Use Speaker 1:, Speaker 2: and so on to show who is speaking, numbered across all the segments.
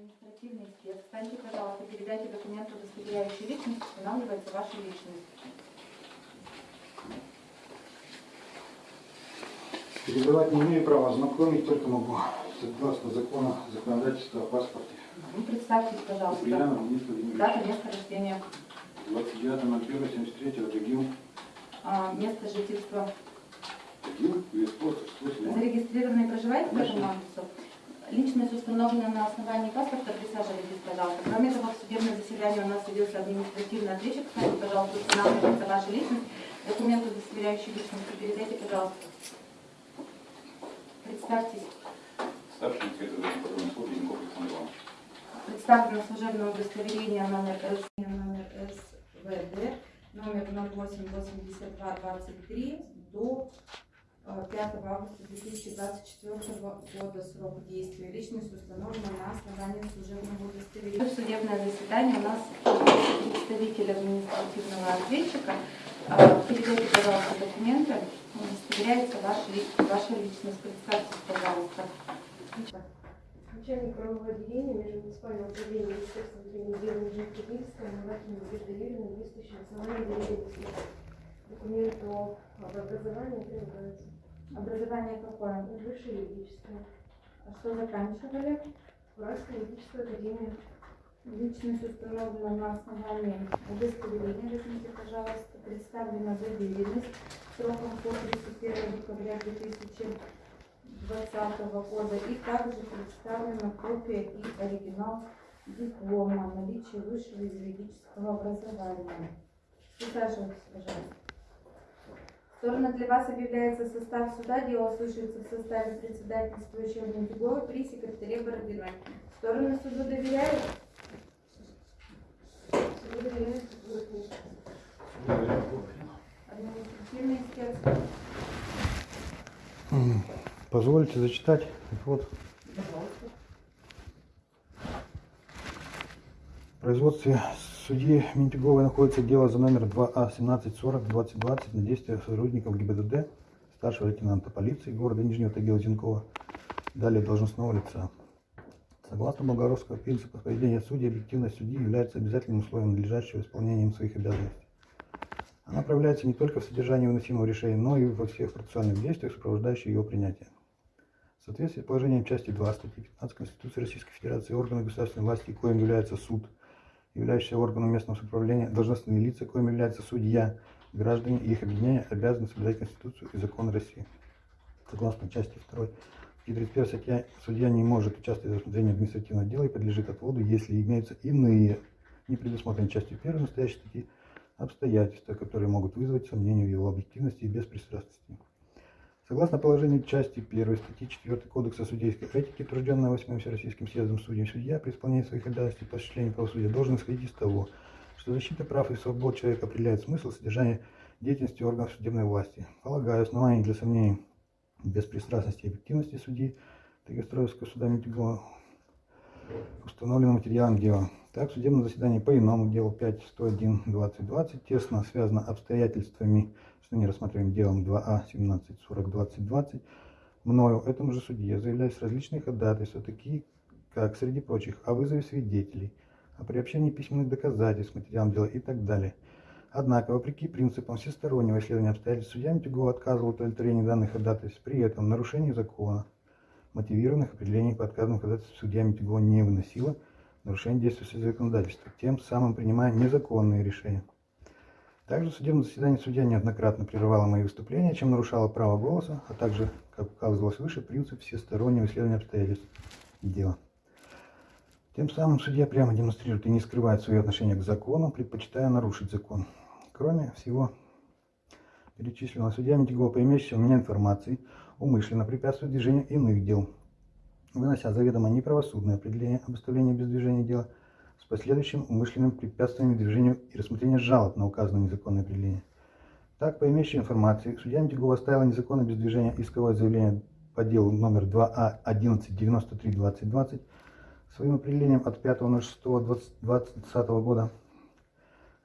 Speaker 1: административный спец. Встаньте, пожалуйста, передайте документы, удостоверяющие личность, устанавливается ваша личность.
Speaker 2: Передавать не имею права, знакомить только могу. Согласно закону законодательства о паспорте.
Speaker 1: Ну, представьтесь, пожалуйста.
Speaker 2: Куприянов Денис Владимирович.
Speaker 1: Дата, место рождения,
Speaker 2: 29.01.73 Тагил.
Speaker 1: а, место жительства.
Speaker 2: Тагил, Веспорт, 68.
Speaker 1: Зарегистрированные проживаете в этом адресу? Личность установлена на основании паспорта, присаживайтесь, пожалуйста. Кроме того, в судебном заседании у нас садился административный ответчик. Кстати, пожалуйста, устанавливается ваша личность. Документы, удостоверяющие личность, передайте, пожалуйста. Представьтесь.
Speaker 3: Старший инспектор патрульной службы Янков Александр Иванович.
Speaker 1: Представлено служебное удостоверение номер СВД, номер 088223 до 5 августа 2024 года срок действия. Личность установлена на основании служебного удостоверения. Судебное заседание у нас представитель административного ответчика. Э, Передайте, пожалуйста, документы. Удостоверяется ваша, ваша личность. Представьтесь, пожалуйста.
Speaker 4: Начальник правового отделения Межмуниципального управления Министерства внутренних дел Нижнего Кирилловская Малахина Надежда Юрьевна, действующая основание доверенности. Документ о об образовании прилагается.
Speaker 1: Образование какое?
Speaker 4: Высшее юридическое.
Speaker 1: А что заканчивали?
Speaker 4: Уральская юридическая академия.
Speaker 1: Личность установлена на основании удостоверения. Возьмите, пожалуйста, представлена доверенность сроком по 31 декабря 2020 года. И также представлена копия и оригинал диплома о высшего юридического образования. Присаживайтесь, пожалуйста. Стороны для вас объявляется состав суда. Дело слушается в составе председательствующего Ментиговой при секретаре Бородиной. Стороны суду доверяют?
Speaker 4: Суду
Speaker 1: Административный.
Speaker 2: М, Позвольте зачитать. Вот. В производстве судьи Ментиговой находится дело за номер А 2А1740-2020 на действия сотрудников ГИБДД, старшего лейтенанта полиции города Нижнего Тагила Зинкова, далее должностного лица. Согласно болгаровского принципа поведения судей, объективность судьи является обязательным условием надлежащего исполнения им своих обязанностей. Она проявляется не только в содержании выносимого решения, но и во всех процессуальных действиях, сопровождающих его принятие. В соответствии с положением части 2 статьи 15 Конституции Российской Федерации органы государственной власти, коим является суд, являющийся органом местного самоуправления, должностные лица, коим является судья, граждане и их объединения обязаны соблюдать Конституцию и законы России. Согласно части 2 статьи 31 статья, судья не может участвовать в рассмотрении административного дела и подлежит отводу, если имеются иные, не предусмотренные частью 1 настоящей статьи, обстоятельства, которые могут вызвать сомнения в его объективности и беспристрастности. Согласно положению части 1 статьи 4 Кодекса судейской этики, утвержденной 8 Всероссийским съездом судей, судья при исполнении своих обязанностей по осуществлению правосудия должен исходить из того, что защита прав и свобод человека определяет смысл содержания деятельности органов судебной власти. Полагаю, оснований для сомнений беспристрастности и объективности судьи Тагестроевского суда Митюгова установлено материалом дела. Так, судебное заседание по иному делу 5.101.2020 тесно связано обстоятельствами, что не рассматриваем делом А 2А 17.40.2020, мною, этому же судье, заявляюсь различные ходатайства, такие как, среди прочих, о вызове свидетелей, о приобщении письменных доказательств к материалам дела и так далее. Однако, вопреки принципам всестороннего исследования обстоятельств, судья Митюгова отказывал в удовлетворении данных ходатайств, при этом нарушение закона, мотивированных определений по отказным ходатайствам судья Митюгова не выносила, нарушение действующего законодательства, тем самым принимая незаконные решения. Также в судебном заседании судья неоднократно прерывала мои выступления, чем нарушала право голоса, а также, как указывалось выше, принцип всестороннего исследования обстоятельств дела. Тем самым судья прямо демонстрирует и не скрывает свое отношение к закону, предпочитая нарушить закон. Кроме всего перечисленного, судья Митягова, по имеющейся у меня информации, умышленно препятствует движению иных дел, вынося заведомо неправосудное определение об оставлении без движения дела с последующим умышленным препятствием движению и рассмотрению жалоб на указанное незаконное определение. Так, по имеющей информации, судья Митягова оставила незаконное без движения исковое заявление по делу номер А 2А1193-2020 своим определением от 5.06.2020 года.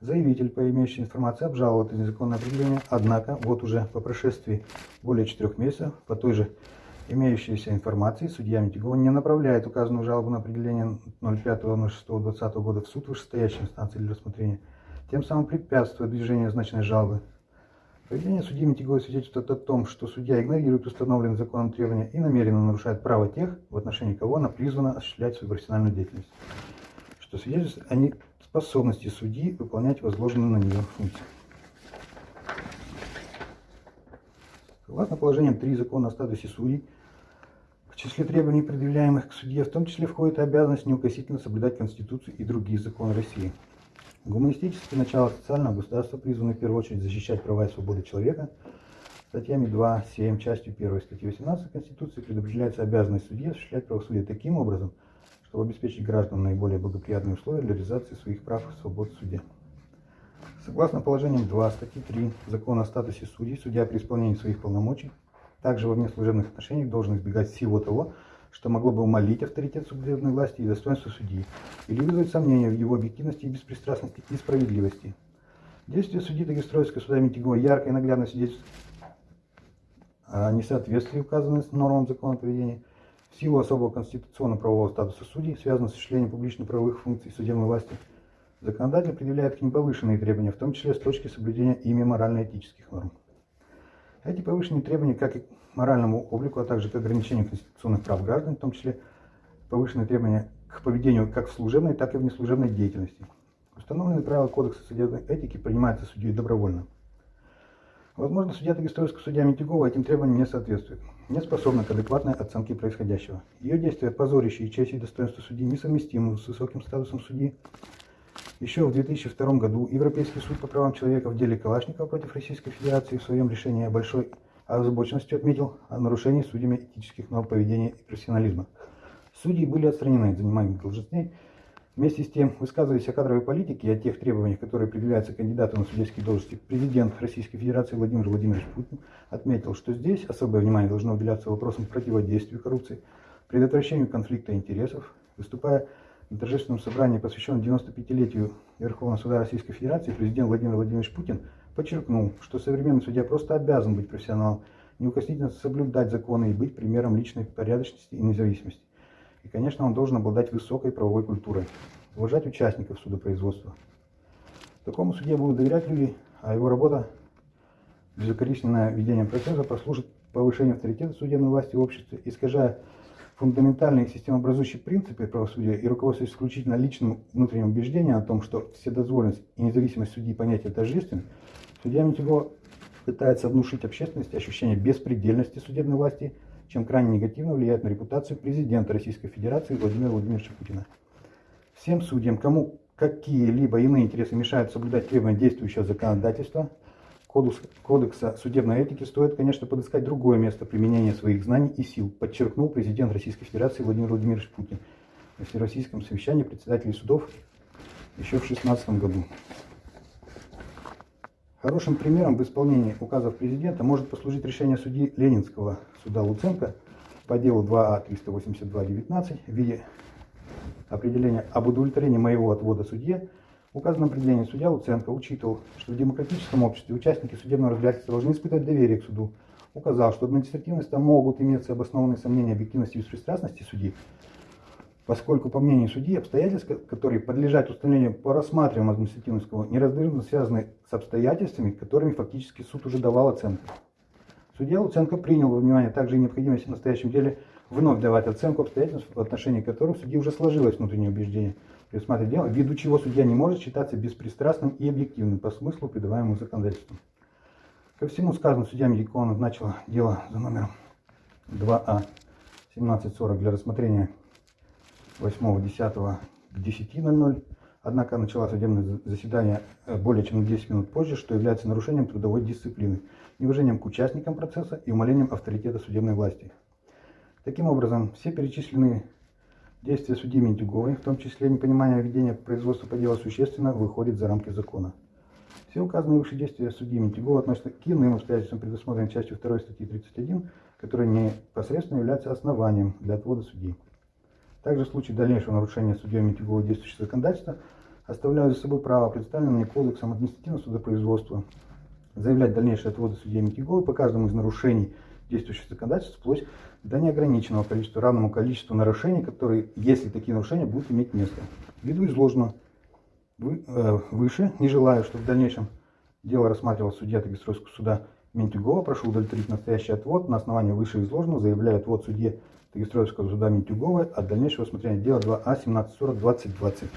Speaker 2: Заявитель, по имеющей информации, обжаловал это незаконное определение, однако вот уже по прошествии более четырех месяцев по той же имеющейся информации судья Митюгова не направляет указанную жалобу на определение 05.06.2020 года в суд вышестоящей инстанции для рассмотрения, тем самым препятствуя движению означенной жалобы. Поведение судьи Митюговой свидетельствует о том, что судья игнорирует установленные законом требования и намеренно нарушает право тех, в отношении кого она призвана осуществлять свою профессиональную деятельность, что свидетельствует о неспособности судьи выполнять возложенные на нее функции. Согласно положениям 3 закона о статусе судей, в числе требований, предъявляемых к судье, в том числе входит обязанность неукосительно соблюдать Конституцию и другие законы России. Гуманистические начала социального государства призваны в первую очередь защищать права и свободы человека. Статьями 2, 7, частью 1 статьи 18 Конституции предопределяется обязанность судьи осуществлять правосудие таким образом, чтобы обеспечить гражданам наиболее благоприятные условия для реализации своих прав и свобод в суде. Согласно положениям 2 статьи 3 Закона о статусе судей, судья при исполнении своих полномочий также во внеслужебных отношениях должен избегать всего того, что могло бы умолить авторитет судебной власти и достоинство судьи, или вызвать сомнения в его объективности беспристрастности и справедливости. Действия судьи Дагестроевского суда Митигова ярко и наглядно свидетельствуют о несоответствии указанным нормам закона поведения в силу особого конституционно-правового статуса судей, связанного с осуществлением публично-правовых функций судебной власти, законодатель предъявляет к ним повышенные требования, в том числе с точки соблюдения ими морально-этических норм. Эти повышенные требования как и к моральному облику, а также к ограничению конституционных прав граждан, в том числе повышенные требования к поведению как в служебной, так и в неслужебной деятельности. Установленные правила Кодекса судебной этики принимаются судьей добровольно. Возможно, судья Дагестойского судья Митюгова этим требованиям не соответствует, не способна к адекватной оценке происходящего. Ее действия, позорящие честь и достоинство судьи, несовместимы с высоким статусом судьи, еще в 2002 году Европейский суд по правам человека в деле Калашникова против Российской Федерации в своем решении о большой озабоченности отметил о нарушении судьями этических норм поведения и профессионализма. Судьи были отстранены от занимаемых должностей. Вместе с тем, высказываясь о кадровой политике и о тех требованиях, которые предъявляются кандидату на судейские должности, президент Российской Федерации Владимир Владимирович Путин отметил, что здесь особое внимание должно уделяться вопросам противодействия коррупции, предотвращению конфликта интересов, выступая на торжественном собрании, посвященном 95-летию Верховного суда Российской Федерации, президент Владимир Владимирович Путин подчеркнул, что современный судья просто обязан быть профессионалом, неукоснительно соблюдать законы и быть примером личной порядочности и независимости. И, конечно, он должен обладать высокой правовой культурой, уважать участников судопроизводства. Такому судье будут доверять люди, а его работа, безукоризненное ведение процесса, послужит повышению авторитета судебной власти в обществе, искажая фундаментальные системообразующие принципы правосудия и руководствуясь исключительно личным внутренним убеждением о том, что вседозволенность и независимость судьи понятия тождественны, судья Митюгова пытается внушить общественности ощущение беспредельности судебной власти, чем крайне негативно влияет на репутацию президента Российской Федерации Владимира Владимировича Путина. Всем судьям, кому какие-либо иные интересы мешают соблюдать требования действующего законодательства – Кодекса судебной этики стоит, конечно, подыскать другое место применения своих знаний и сил, подчеркнул президент Российской Федерации Владимир Владимирович Путин на Всероссийском совещании председателей судов еще в 2016 году. Хорошим примером в исполнении указов президента может послужить решение судьи Ленинского суда Луценко по делу 2А 382-19 в виде определения об удовлетворении моего отвода судье в указанном определении судья Луценко учитывал, что в демократическом обществе участники судебного разбирательства должны испытывать доверие к суду. Указал, что административности могут иметься обоснованные сомнения объективности и беспристрастности судьи, поскольку, по мнению судьи, обстоятельства, которые подлежат установлению по рассматриваемому административному неразрывно связаны с обстоятельствами, которыми фактически суд уже давал оценку. Судья Луценко принял во внимание также и необходимость в настоящем деле вновь давать оценку обстоятельств, в отношении которых судьи уже сложилось внутреннее убеждение – пересматривать дело, ввиду чего судья не может считаться беспристрастным и объективным по смыслу придаваемому законодательством. Ко всему сказанному судья Медикова назначила дело за номером 2А 1740 для рассмотрения 8.10 к 10.00. Однако начала судебное заседание э, более чем на 10 минут позже, что является нарушением трудовой дисциплины, неуважением к участникам процесса и умалением авторитета судебной власти. Таким образом, все перечисленные Действия судьи Ментюговой, в том числе непонимание ведения производства по делу существенно выходит за рамки закона. Все указанные выше действия судьи Ментюгова относятся к иным обстоятельствам, предусмотренным частью 2 статьи 31, которые непосредственно являются основанием для отвода судьи. Также в случае дальнейшего нарушения судьей Ментюгова действующего законодательства оставляют за собой право, представленное Кодексом административного судопроизводства, заявлять дальнейшие отводы судьи Митяговой по каждому из нарушений действующего законодательства вплоть до неограниченного количества, равному количеству нарушений, которые, если такие нарушения будут иметь место. Ввиду изложенного вы- э, выше, не желаю, чтобы в дальнейшем дело рассматривал судья Тагильского суда Ментюгова, прошу удовлетворить настоящий отвод. На основании вышеизложенного заявляю отвод судье Тагильского суда Ментюговой от дальнейшего рассмотрения дела А 2А 1740 2020.